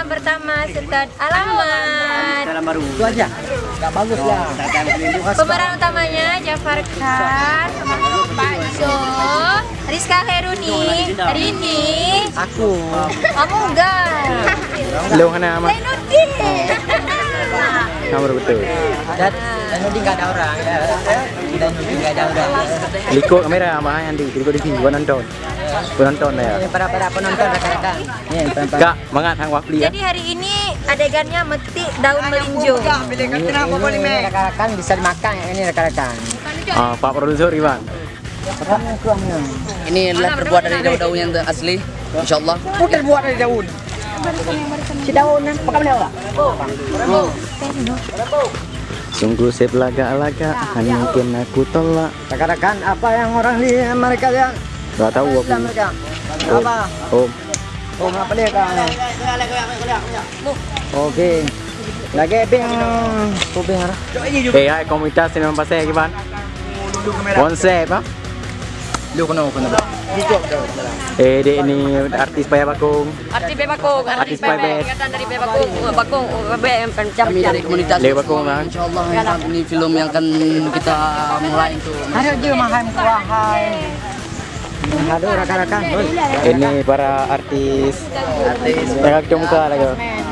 Malam pertama Sultan Alamat. Dalam baru. Itu aja. Gak bagus ya. Pemeran utamanya Jafar Khan, Pak Jo, Rizka Heruni, Rini, Aku. kamu enggak. Lu mana amat? Zainuddin. Nomor betul. Dan dan Nudin gak ada orang ya. Dan Nudin gak ada orang. Liko kamera sama Andi. Liko di sini gua nonton. Gua nonton ya. Ini para para penonton rekan-rekan. Nih, para Kak, mangat hang wafli ya. Jadi hari ini adegannya metik daun melinjo. Ini rekan-rekan bisa dimakan ya ini rekan-rekan. Ah, Pak Produser Iwan. Ini adalah terbuat dari daun-daun yang asli. Insya Allah. Putar buat dari daun. Si daun yang pakai beliau lah. Sungguh saya belaga-laga, hanya mungkin aku tolak. Rekan-rekan apa yang orang di mereka yang Gak tahu aku. Om. Apa? Om. Oh, apa dia kan? Oke. Lagi ping kuping ara. Eh, hai komunitas ini memang pasal gimana? Konsep ah? Lu kena kena. Eh, dia ini artis Paya Bakung. Arti Bebakung, Artis Bebek. Ikatan dari Bebakung, Bakung, Bebek, pencap Kami dari komunitas. Leo Bakung kan? Insya Allah ini film yang akan kita mulai itu. Ada je maham kuahai. Aduh rekan-rekan. Ini para artis. Artis. Yang cuma muka lagi.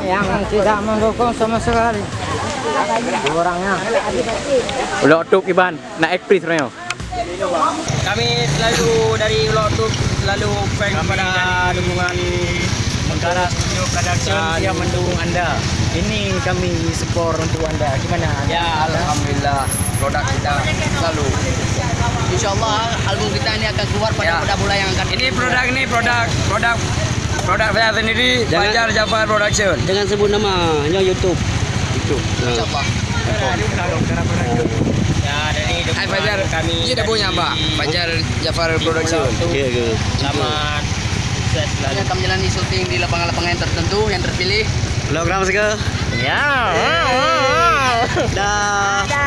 yang tidak mendukung sama sekali. Orangnya. Udah tuk Iban, nak aktris sebenarnya. Kami selalu dari Ulok Tub selalu thank kepada dukungan Negara Studio Production yang mendukung anda. Ini kami support untuk anda. Gimana? Ya, Alhamdulillah produk kita selalu. Insya Allah album kita ini akan keluar pada Ya. pada bulan yang akan Ini produk ini produk produk produk saya sendiri Fajar Jafar Production. Jangan sebut nama, hanya YouTube. YouTube. Insya Allah. Ya dari Hai Fajar, kami ini udah punya Pak. Fajar Jafar Production. Oke, oke. Selamat sukses selalu. akan menjalani syuting di lapangan-lapangan yang tertentu yang terpilih. Program segala. Ya. Dah.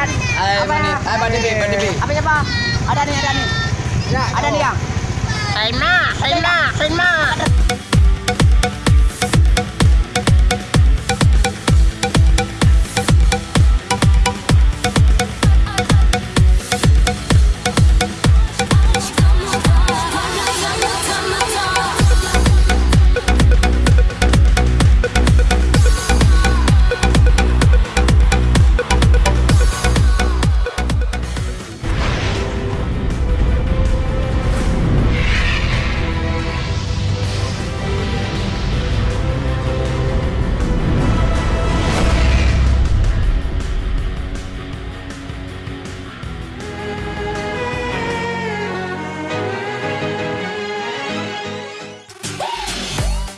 Hai Bani, hai Bani B, Bani B. Apa siapa? Ada nih, ada nih. Ada nih yang. Haima, Haima, Haima.